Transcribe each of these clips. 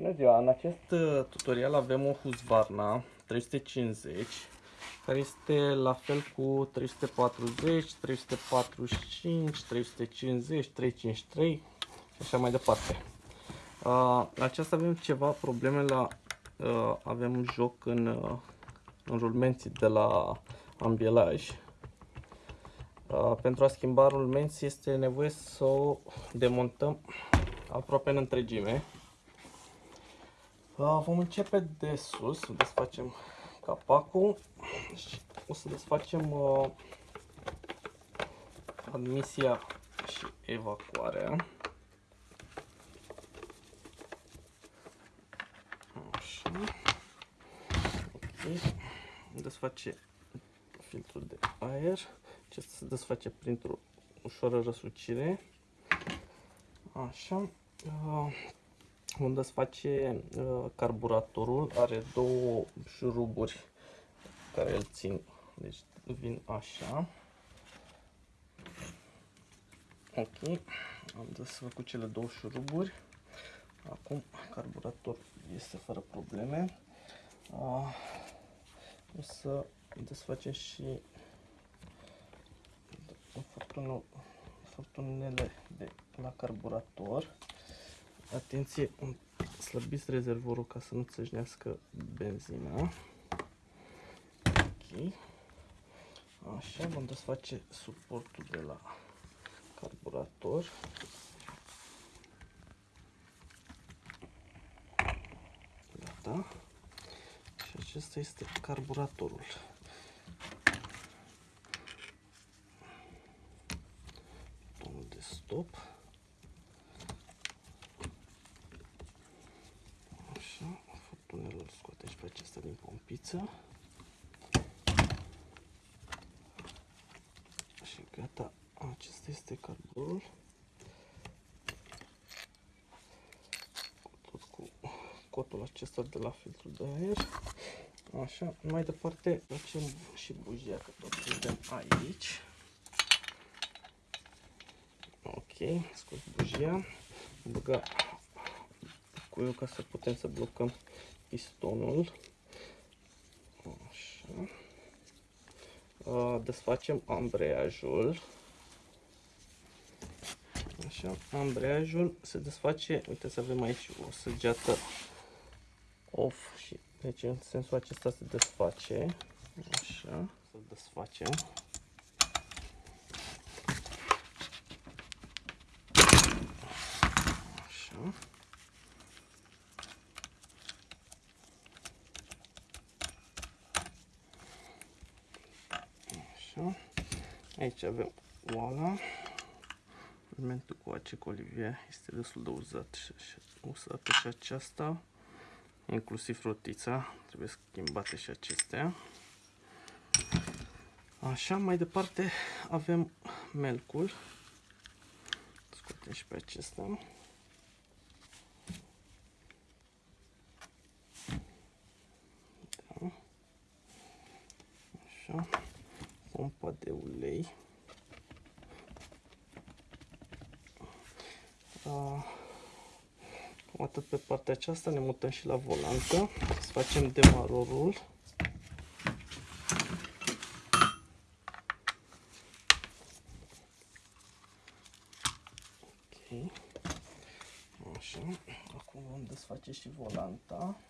Bună ziua! În acest uh, tutorial avem o Husqvarna 350 care este la fel cu 340, 345, 350, 353 și așa mai departe. Uh, la aceasta avem ceva probleme la uh, avem un joc în, uh, în rulmenții de la ambielaj. Uh, pentru a schimba rulmenții este nevoie să o demontăm aproape în întregime. Uh, vom începe de sus, desfacem capacul și o să desfacem uh, admisia și evacuarea. Așa. Ok. Desface filtrul de aer. Acesta se desface printr-o ușoară răsucire. Așa. Uh, unde îți face uh, carburatorul, are două șuruburi care îl țin, deci vin așa. Ok, am desfăcut cele două șuruburi. Acum carburatorul este fără probleme. Uh, o să desfacem și furtunele de la carburator. Atenție, slăbiți rezervorul ca să nu țășnească benzina. Ok. Așa, vom desface suportul de la carburator. Gata. Și acesta este carburatorul. Pompiță. Și gata, acesta este carbonul. Tot cu cotul acesta de la filtrul de aer. Așa, mai departe facem și bujia, că tot suntem aici. Ok, scos bujia, băga cuiul ca să putem să blocăm pistonul. Desfacem ambreiajul. Așa, ambreiajul se desface, uite să avem aici o săgeată off și deci în sensul acesta se desface. Așa, să desfacem. Așa. Așa. Aici avem oala. Elementul cu ace colivie este destul de uzat și, usată și aceasta. Inclusiv rotița. Trebuie schimbate și acestea. Așa, mai departe avem melcul. Scoatem și pe acesta. Da. Așa pompa de ulei. Uh, atât pe partea aceasta, ne mutăm și la volantă. Să facem demarorul. Ok. Așa. Acum vom desface și volanta.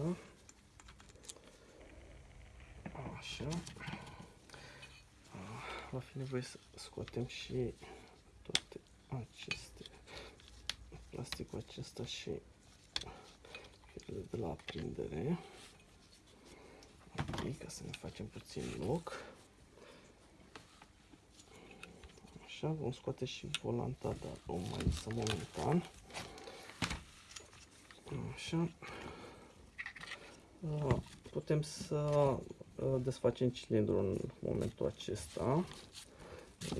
Aceasta. Așa. Va fi nevoie să scoatem și toate aceste plasticul acesta și firele de la aprindere. Ok, ca să ne facem puțin loc. Așa, vom scoate și volanta, dar o mai lăsăm momentan. Așa. Ah, putem să uh, desfacem cilindrul în momentul acesta.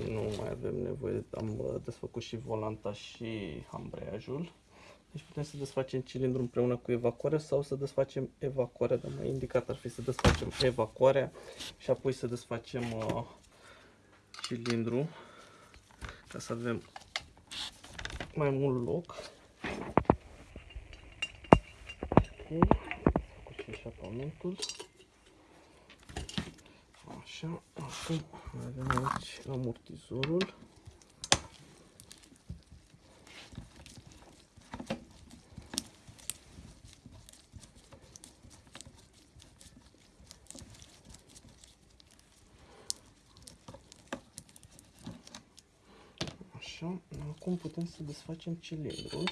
Nu mai avem nevoie, am uh, desfăcut și volanta și ambreiajul. Deci putem să desfacem cilindrul împreună cu evacuarea sau să desfacem evacuarea, dar mai indicat ar fi să desfacem evacuarea și apoi să desfacem uh, cilindru ca să avem mai mult loc. Ok, făcut și eșapamentul. Așa, acum avem aici amortizorul. Așa, acum putem să desfacem cilindrul.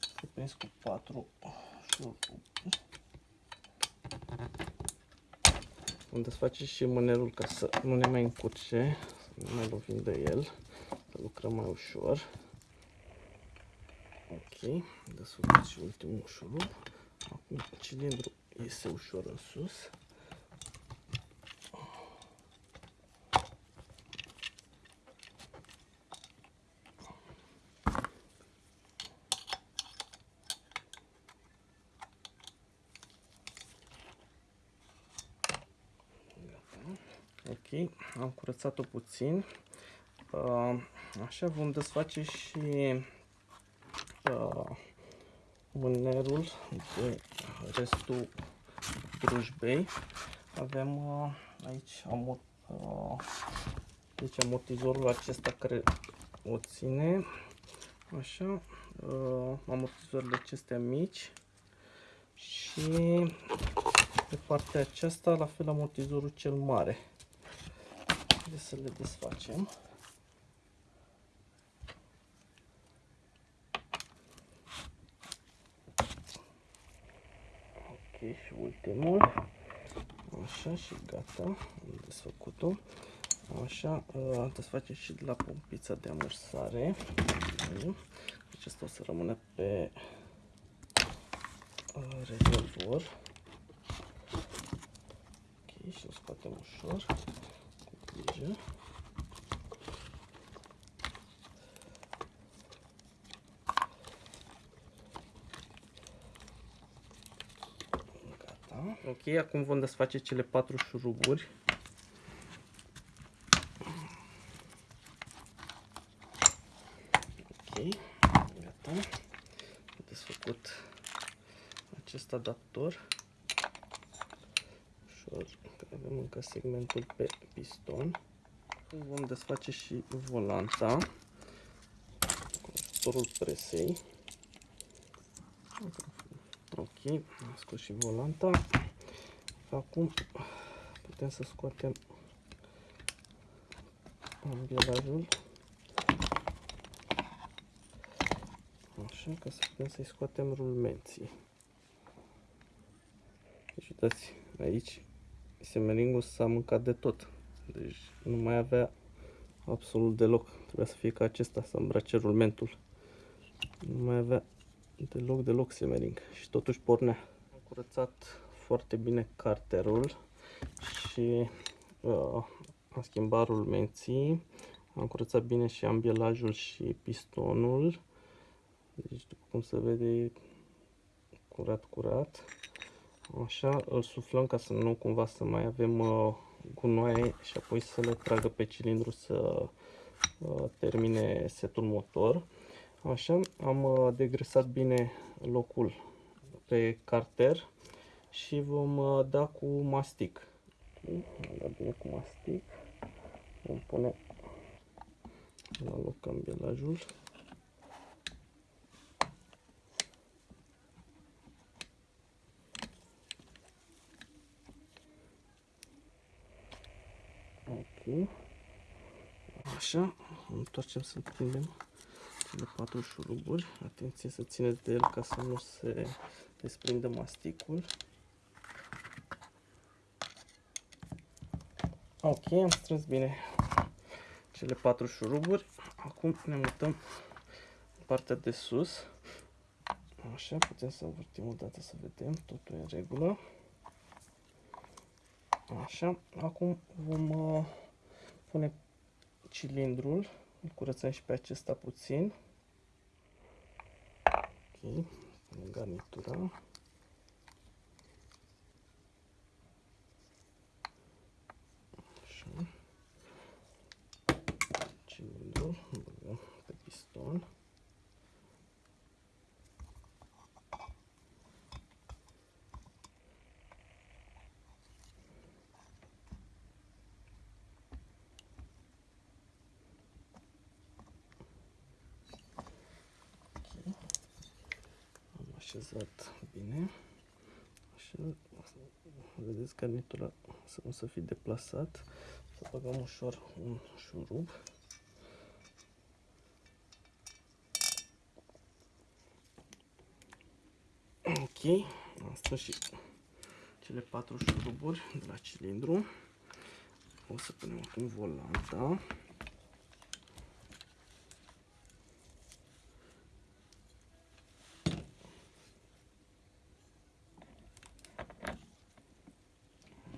Să prins cu 4 șuruburi. Vom desface și mânerul ca să nu ne mai încurce, să nu mai lovim de el, să lucrăm mai ușor. Ok, desfăcut și ultimul șurub. Acum cilindrul iese ușor în sus. Ok, am curățat-o puțin. Uh, așa vom desface și uh, mânerul de restul drujbei. Avem uh, aici amort, deci amortizorul acesta care o ține. Așa, amortizorile acestea mici și pe partea aceasta la fel amortizorul cel mare. Haideți să le desfacem. Ok, și ultimul. Așa și gata, am desfăcut-o. Așa, uh, desfacem și de la pompița de amursare. Deci asta o să rămână pe uh, rezervor. Ok, și o scoatem ușor grijă. Gata. Ok, acum vom desface cele patru șuruburi. Ok, gata. Desfăcut acest adaptor ușor, că avem încă segmentul pe piston. Vom desface și volanta cu ajutorul presei. Ok, am scos și volanta. Acum putem să scoatem ambielajul. Așa, ca să putem să-i scoatem rulmenții. Deci uitați, aici semeringul s-a mâncat de tot. Deci nu mai avea absolut deloc. Trebuia să fie ca acesta, să îmbrace rulmentul. Nu mai avea deloc, deloc semering. Și totuși pornea. Am curățat foarte bine carterul și uh, am schimbat rulmenții. Am curățat bine și ambielajul și pistonul. Deci, după cum se vede, curat, curat. Așa, îl suflăm ca să nu cumva să mai avem uh, gunoaie și apoi să le tragă pe cilindru să uh, termine setul motor. Așa, am uh, degresat bine locul pe carter și vom uh, da cu mastic. Am dat bine cu mastic. Vom pune la loc ambelajul. Ok. Așa, întoarcem să prindem cele patru șuruburi. Atenție să țineți de el ca să nu se desprindă masticul. Ok, am strâns bine cele patru șuruburi. Acum ne mutăm în partea de sus. Așa, putem să învârtim o dată să vedem, totul e în regulă. Așa, acum vom uh, pune cilindrul, îl curățăm și pe acesta puțin. Ok, punem garnitura. Așa. Cilindru, băgăm pe piston. Am așezat bine. Așa, vedeți garnitura să nu să fie deplasat. Să băgăm ușor un șurub. Ok, asta și cele patru șuruburi de la cilindru. O să punem acum volanta.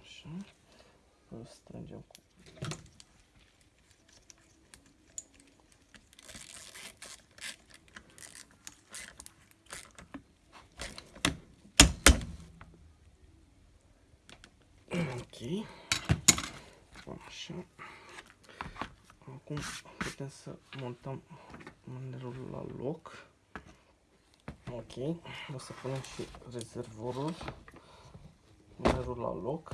Așa. O strângem cu Ok. Așa. Acum putem să montăm mânerul la loc. Ok. O să punem și rezervorul. Mânerul la loc.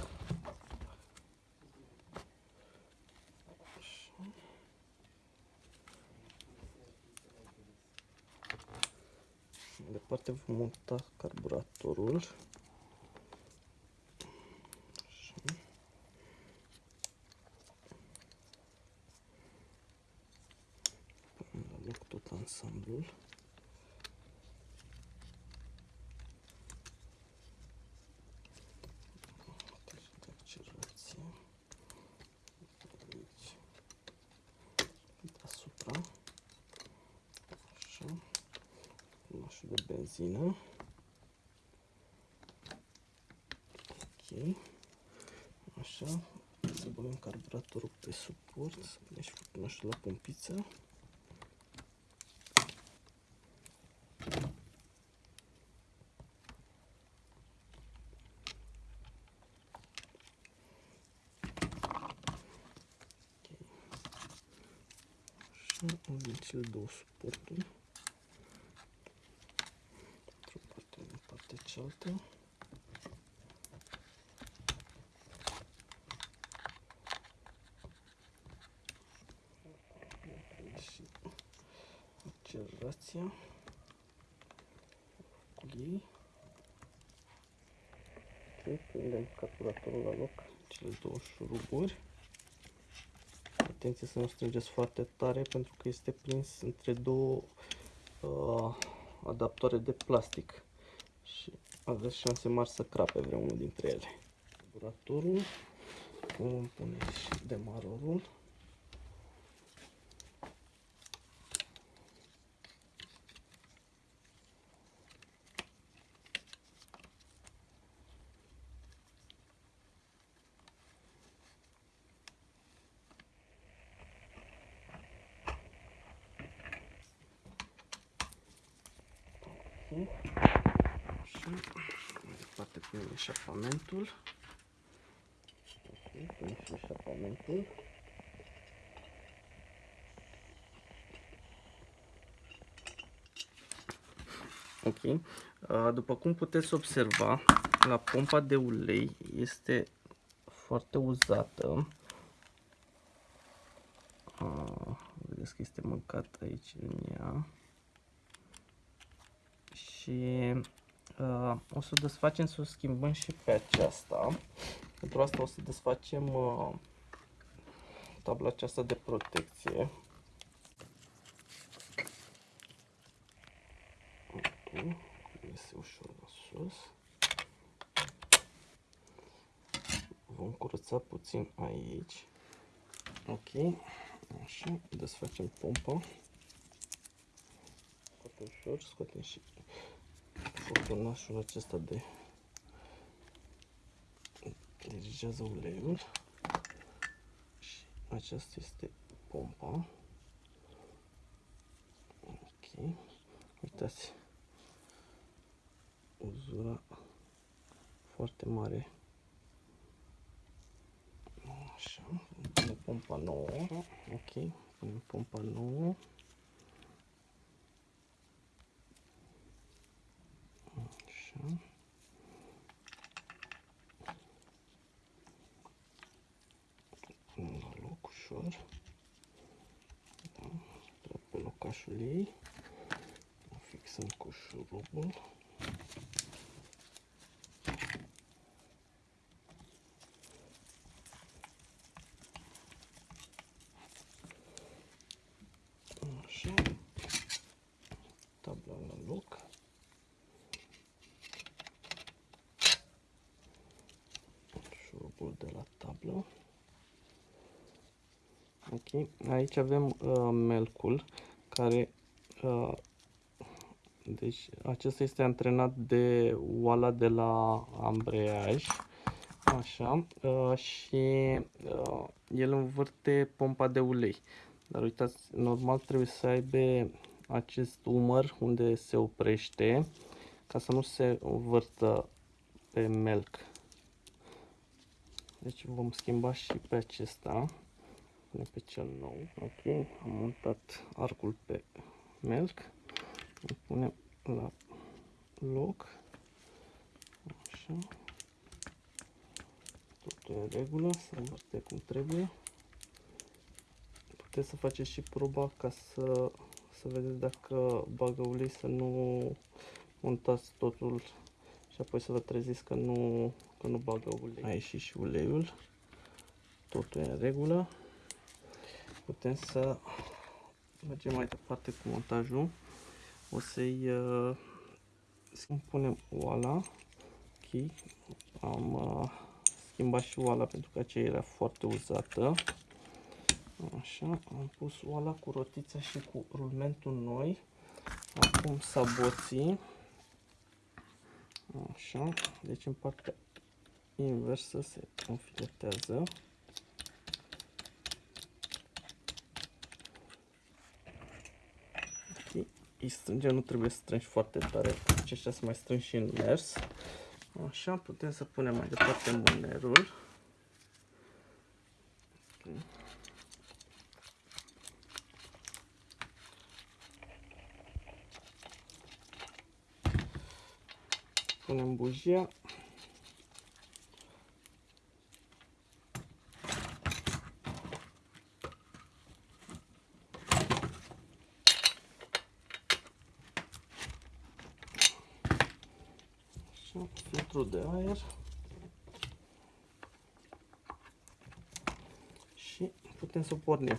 Așa. Mai departe vom monta carburatorul. Punem la loc tot ansamblul. Observație. Aici. Deasupra. Așa. Mașul de benzină. Ok. Așa. Să băgăm carburatorul pe suport. Să punem și furtunașul la pompiță. Așa, avem cele două suporturi. Într-o parte, în partea cealaltă. Și accelerația cu ei. Ok, prindem carburatorul la loc, cele două șuruburi. Atenție să nu strângeți foarte tare pentru că este prins între două uh, adaptoare de plastic și aveți șanse mari să crape vreunul dintre ele. Carburatorul, vom pune și demarorul. Așa, mai departe punem eșapamentul. Ok, punem și eșapamentul. Ok, uh, după cum puteți observa, la pompa de ulei este foarte uzată. Uh, vedeți că este mâncat aici în ea și uh, o să o desfacem să o schimbăm și pe aceasta. Pentru asta o să desfacem uh, tabla aceasta de protecție. Ok, este ușor la sus. Vom curăța puțin aici. Ok, așa, desfacem pompa foarte ușor, scoatem și furtunașul acesta de dirigează uleiul și aceasta este pompa ok uitați uzura foarte mare. Așa, punem pompa nouă. Ok, punem pompa nouă. Așa. La loc ușor. Da, pe locașul ei. O fixăm cu șurubul. Așa. Tabla la loc. Șurubul de la tablă. Ok, aici avem uh, melcul care uh, deci acesta este antrenat de oala de la ambreiaj așa uh, și uh, el învârte pompa de ulei dar uitați, normal trebuie să aibă acest umăr unde se oprește ca să nu se învârtă pe melc. Deci vom schimba și pe acesta. Pune pe cel nou. Ok, am montat arcul pe melc. Îl punem la loc. Așa. Totul în regulă, să învârte cum trebuie puteți să faceți și proba ca să, să vedeți dacă bagă ulei, să nu montați totul și apoi să vă treziți că nu, că nu bagă ulei. A ieșit și uleiul, totul e în regulă. Putem să mergem mai departe cu montajul. O să-i uh, punem oala. Ok, am uh, schimbat și oala pentru că aceea era foarte uzată. Așa, am pus oala cu rotița și cu rulmentul noi. Acum saboții. Așa, deci în partea inversă se înfiletează. Ok, îi strângem, nu trebuie să strângi foarte tare, aceștia să mai strângi și în mers. Așa, putem să punem mai departe mânerul. Okay. punem bujia. Așa, filtru de aer. Și putem să pornim.